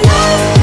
it